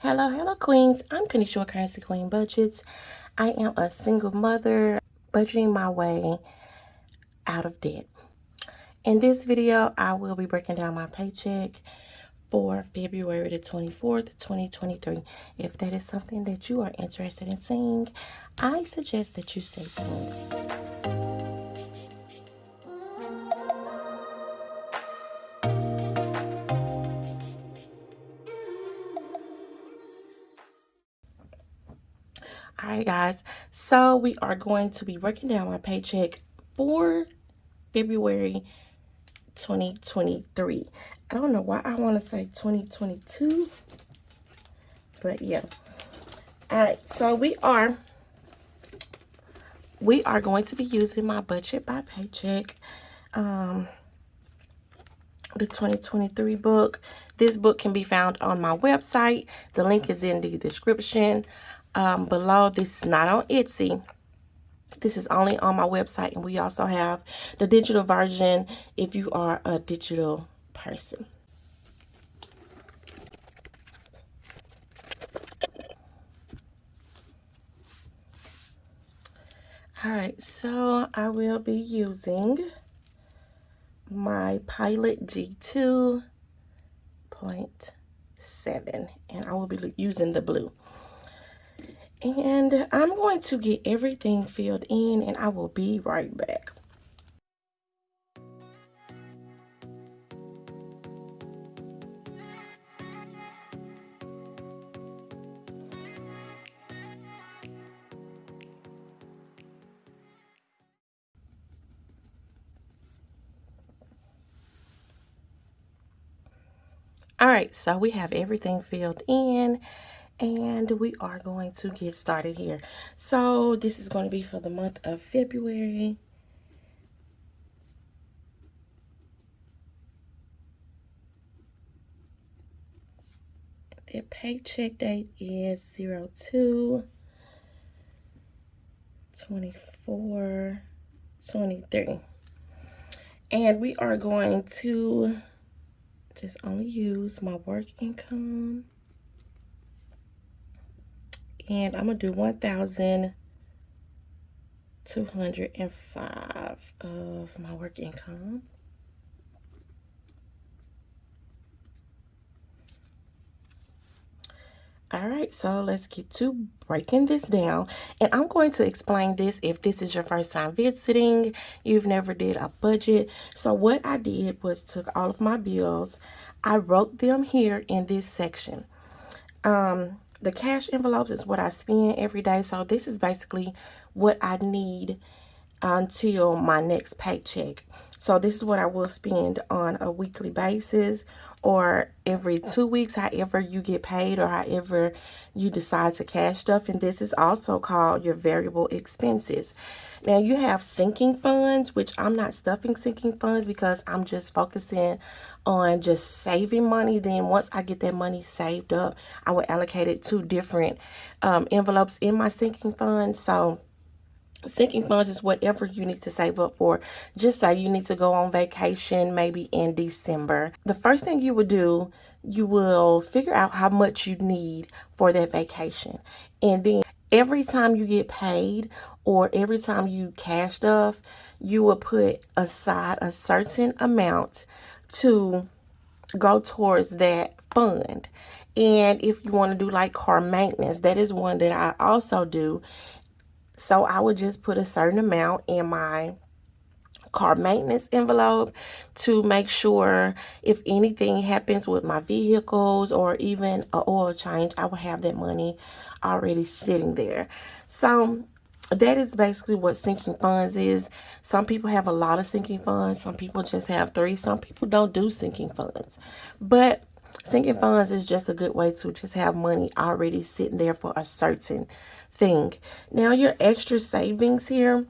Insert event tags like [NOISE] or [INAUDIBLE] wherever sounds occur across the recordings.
Hello, hello, queens. I'm Kanisha Currency Queen Budgets. I am a single mother budgeting my way out of debt. In this video, I will be breaking down my paycheck for February the 24th, 2023. If that is something that you are interested in seeing, I suggest that you stay tuned. All right, guys. So we are going to be breaking down my paycheck for February 2023. I don't know why I want to say 2022, but yeah. All right, so we are we are going to be using my budget by paycheck. Um, the 2023 book. This book can be found on my website. The link is in the description um, below. This is not on Etsy. This is only on my website. And we also have the digital version if you are a digital person. All right, so I will be using my Pilot G2.7 and I will be using the blue. And I'm going to get everything filled in and I will be right back. All right, so we have everything filled in and we are going to get started here. So this is going to be for the month of February. The paycheck date is 02 24 23 and we are going to just only use my work income and I'm gonna do 1,205 of my work income. All right, so let's get to breaking this down. And I'm going to explain this if this is your first time visiting, you've never did a budget. So what I did was took all of my bills, I wrote them here in this section. Um, the cash envelopes is what I spend every day. So this is basically what I need um, until my next paycheck. So this is what I will spend on a weekly basis or every two weeks, however you get paid or however you decide to cash stuff. And this is also called your variable expenses. Now you have sinking funds, which I'm not stuffing sinking funds because I'm just focusing on just saving money. Then once I get that money saved up, I will allocate it to different um, envelopes in my sinking fund. So sinking funds is whatever you need to save up for. Just say you need to go on vacation maybe in December. The first thing you would do, you will figure out how much you need for that vacation. And then every time you get paid or every time you cash stuff, you will put aside a certain amount to go towards that fund. And if you want to do like car maintenance, that is one that I also do. So I would just put a certain amount in my car maintenance envelope to make sure if anything happens with my vehicles or even a oil change, I will have that money already sitting there. So that is basically what sinking funds is. Some people have a lot of sinking funds. Some people just have three. Some people don't do sinking funds. But sinking funds is just a good way to just have money already sitting there for a certain thing. Now your extra savings here,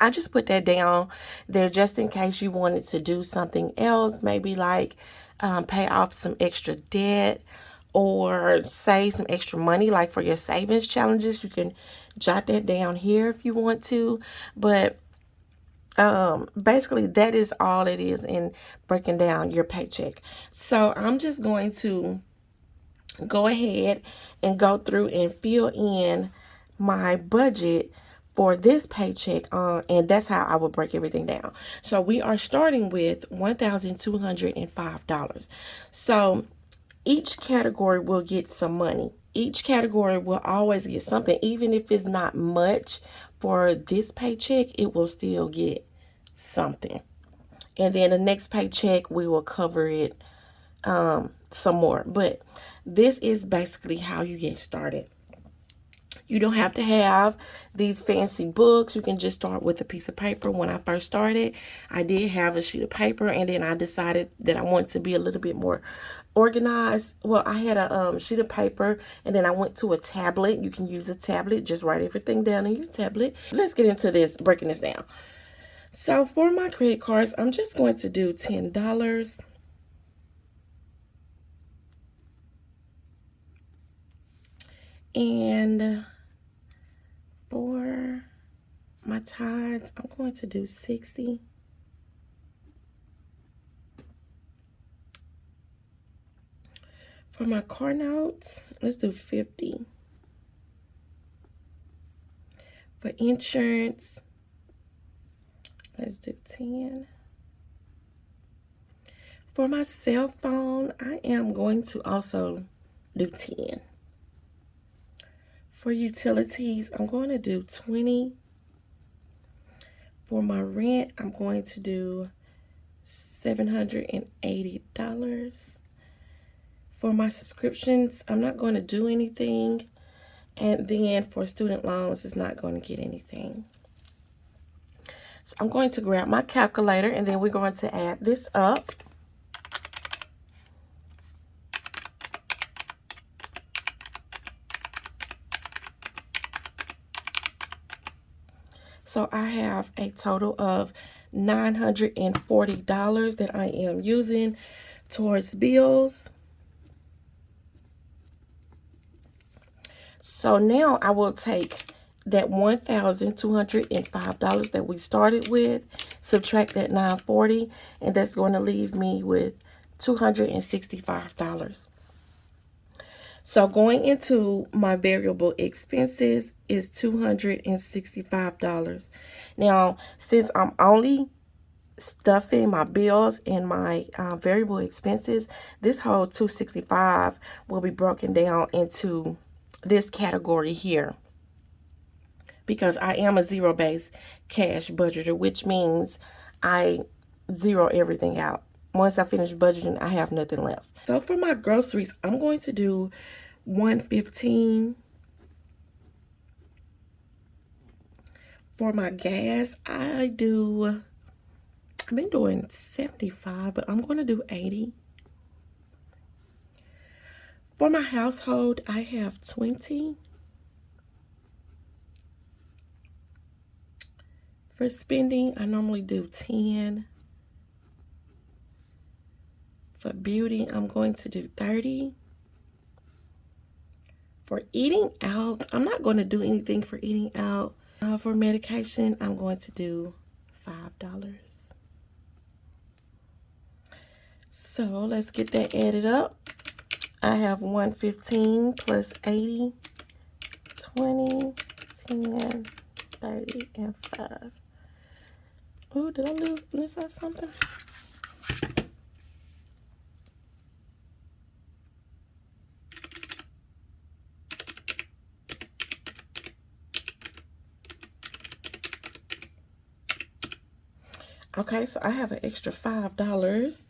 I just put that down there just in case you wanted to do something else. Maybe like um, pay off some extra debt or save some extra money like for your savings challenges. You can jot that down here if you want to. But um basically that is all it is in breaking down your paycheck so i'm just going to go ahead and go through and fill in my budget for this paycheck uh, and that's how I will break everything down. So we are starting with $1,205. So each category will get some money. Each category will always get something. Even if it's not much for this paycheck, it will still get something. And then the next paycheck, we will cover it um, some more. But this is basically how you get started. You don't have to have these fancy books. You can just start with a piece of paper. When I first started, I did have a sheet of paper and then I decided that I wanted to be a little bit more organized. Well, I had a um, sheet of paper and then I went to a tablet. You can use a tablet. Just write everything down in your tablet. Let's get into this, breaking this down. So for my credit cards, I'm just going to do $10. And my tithes, I'm going to do 60. For my car notes, let's do 50. For insurance, let's do 10. For my cell phone, I am going to also do 10. For utilities, I'm going to do 20. For my rent, I'm going to do $780. For my subscriptions, I'm not going to do anything. And then for student loans, it's not going to get anything. So I'm going to grab my calculator and then we're going to add this up. So I have a total of $940 that I am using towards bills. So now I will take that $1,205 that we started with, subtract that 940 and that's going to leave me with $265. So going into my variable expenses is $265. Now, since I'm only stuffing my bills and my uh, variable expenses, this whole 265 will be broken down into this category here. Because I am a zero-based cash budgeter, which means I zero everything out once I finish budgeting, I have nothing left. So for my groceries, I'm going to do 115 For my gas, I do, I've been doing 75, but I'm going to do 80. For my household, I have 20. For spending, I normally do 10. For beauty, I'm going to do 30. For eating out, I'm not going to do anything for eating out. Uh, for medication, I'm going to do $5. So let's get that added up. I have 115 plus 80, 20, 10, 30, and 5. Oh, did I lose, miss out something? Okay, so I have an extra $5.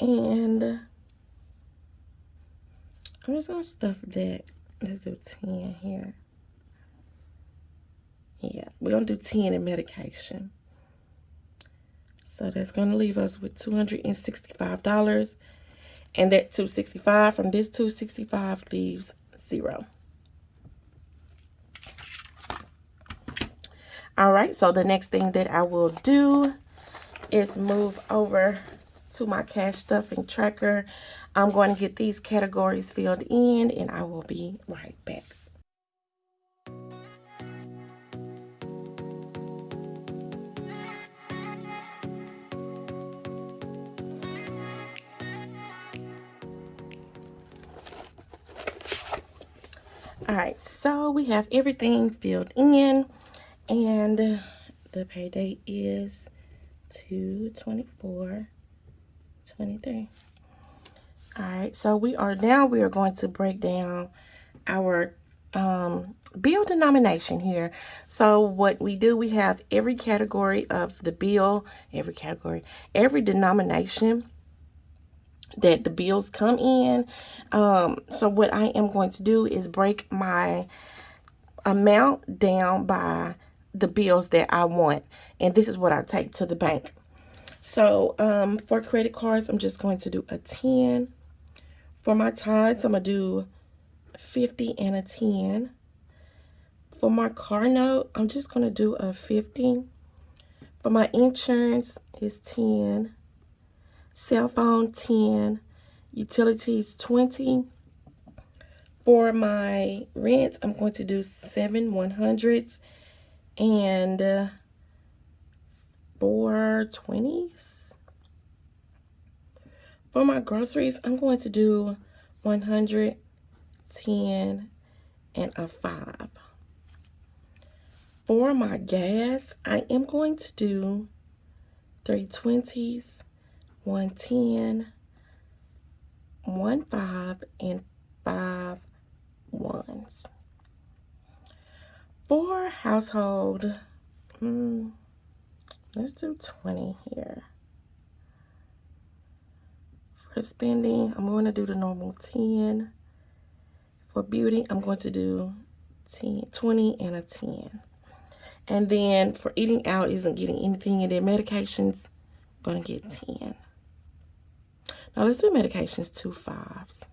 And I'm just going to stuff that. Let's do 10 here. Yeah, we're going to do 10 in medication. So that's going to leave us with $265. And that 265 from this 265 leaves zero. All right, so the next thing that I will do is move over to my cash stuffing tracker. I'm going to get these categories filled in and I will be right back. All right, so we have everything filled in and the pay date is 224 23 all right so we are now we are going to break down our um, bill denomination here. So what we do we have every category of the bill every category every denomination that the bills come in. Um, so what I am going to do is break my amount down by the bills that I want and this is what I take to the bank so um, for credit cards I'm just going to do a 10 for my tithes, I'm going to do 50 and a 10. For my car note, I'm just going to do a 50. For my insurance is 10. Cell phone, 10. Utilities, 20. For my rent, I'm going to do 7 100s and uh, four twenties. For my groceries, I'm going to do 110 and a 5. For my gas, I am going to do 320s, 110, 1 5, and 5 ones. For household, hmm, let's do 20 here for spending, I'm going to do the normal 10. For beauty, I'm going to do 10, 20 and a 10. And then for eating out isn't getting anything in their medications, I'm going to get 10. Now let's do medications, two fives.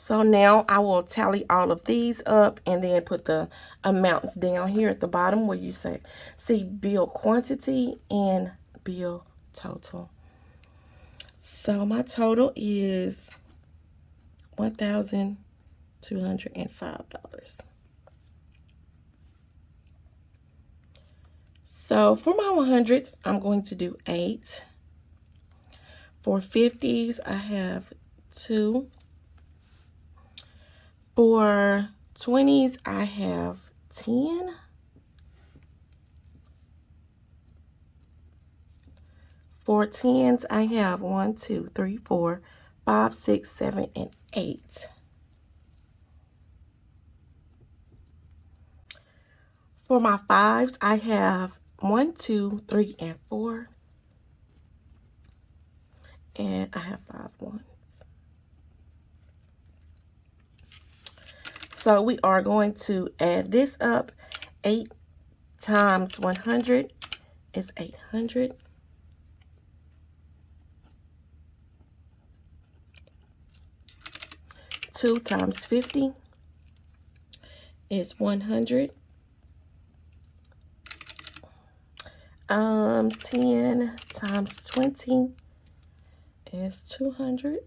So now I will tally all of these up and then put the amounts down here at the bottom where you say, see bill quantity and bill total. So my total is $1,205. So for my 100s, I'm going to do 8. For 50s, I have 2. For 20s, I have 10. For tens, I have one, two, three, four, five, six, seven, and 8. For my fives, I have one, two, three, and 4. And I have five ones. So we are going to add this up. 8 times 100 is 800. 2 times 50 is 100. Um, 10 times 20 is 200.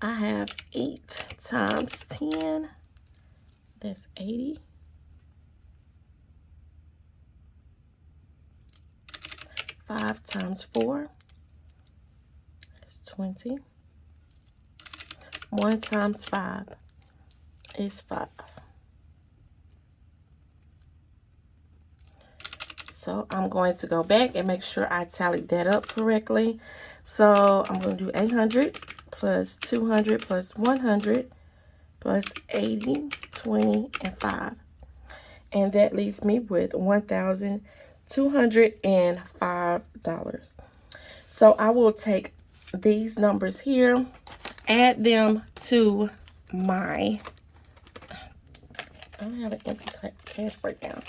I have 8 times 10, that's 80. 5 times 4 is 20. 1 times 5 is 5. So I'm going to go back and make sure I tallied that up correctly. So I'm going to do 800 plus 200 plus 100 plus 80, 20, and 5. And that leaves me with $1,205. So I will take these numbers here, add them to my, I don't have an empty cash breakdown.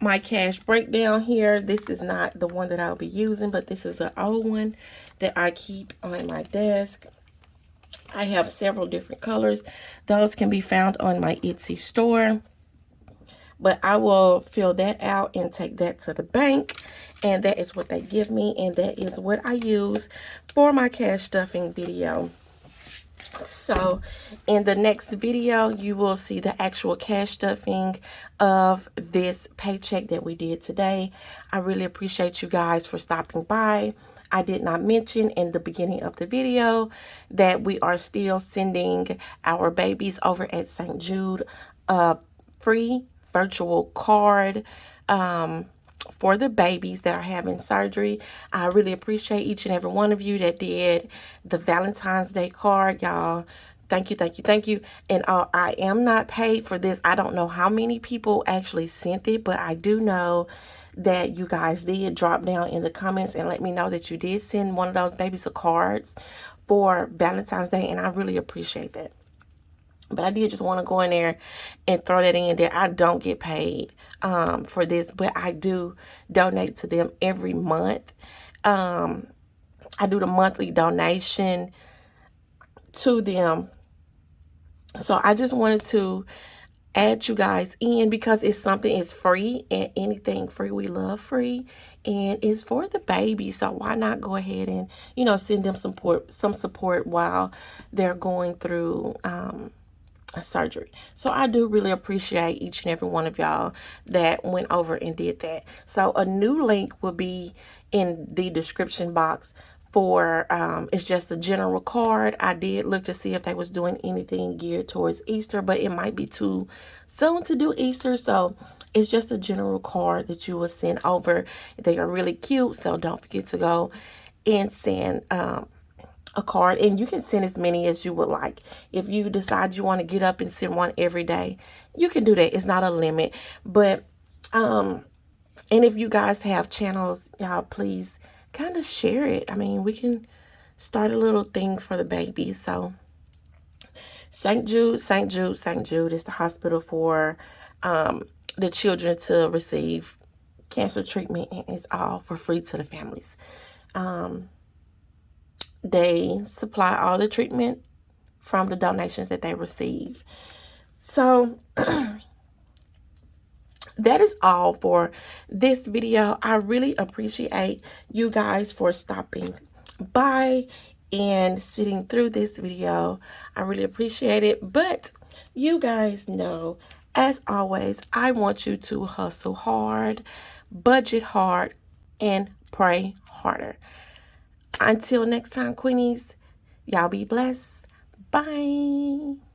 My cash breakdown here, this is not the one that I'll be using, but this is an old one that I keep on my desk. I have several different colors. Those can be found on my Etsy store. But I will fill that out and take that to the bank and that is what they give me and that is what I use for my cash stuffing video so in the next video you will see the actual cash stuffing of this paycheck that we did today i really appreciate you guys for stopping by I did not mention in the beginning of the video that we are still sending our babies over at St. Jude a free virtual card um, for the babies that are having surgery. I really appreciate each and every one of you that did the Valentine's Day card, y'all. Thank you, thank you, thank you. And uh, I am not paid for this. I don't know how many people actually sent it, but I do know that you guys did drop down in the comments and let me know that you did send one of those babies a cards for Valentine's Day, and I really appreciate that. But I did just want to go in there and throw that in there. I don't get paid um, for this, but I do donate to them every month. Um, I do the monthly donation to them. So I just wanted to add you guys in because it's something it's free and anything free we love free and it's for the baby so why not go ahead and you know send them support some support while they're going through um, surgery. So I do really appreciate each and every one of y'all that went over and did that. So a new link will be in the description box for um, it's just a general card. I did look to see if they was doing anything geared towards Easter, but it might be too soon to do Easter. So it's just a general card that you will send over. They are really cute, so don't forget to go and send um, a card and you can send as many as you would like. If you decide you want to get up and send one every day, you can do that. It's not a limit. But, um, and if you guys have channels, y'all please kind of share it. I mean, we can start a little thing for the baby. So, St. Jude, St. Jude, St. Jude is the hospital for um, the children to receive cancer treatment and it's all for free to the families. Um, they supply all the treatment from the donations that they receive. So [CLEARS THROAT] that is all for this video. I really appreciate you guys for stopping by and sitting through this video. I really appreciate it. But you guys know, as always, I want you to hustle hard, budget hard, and pray harder. Until next time, Queenies, y'all be blessed. Bye.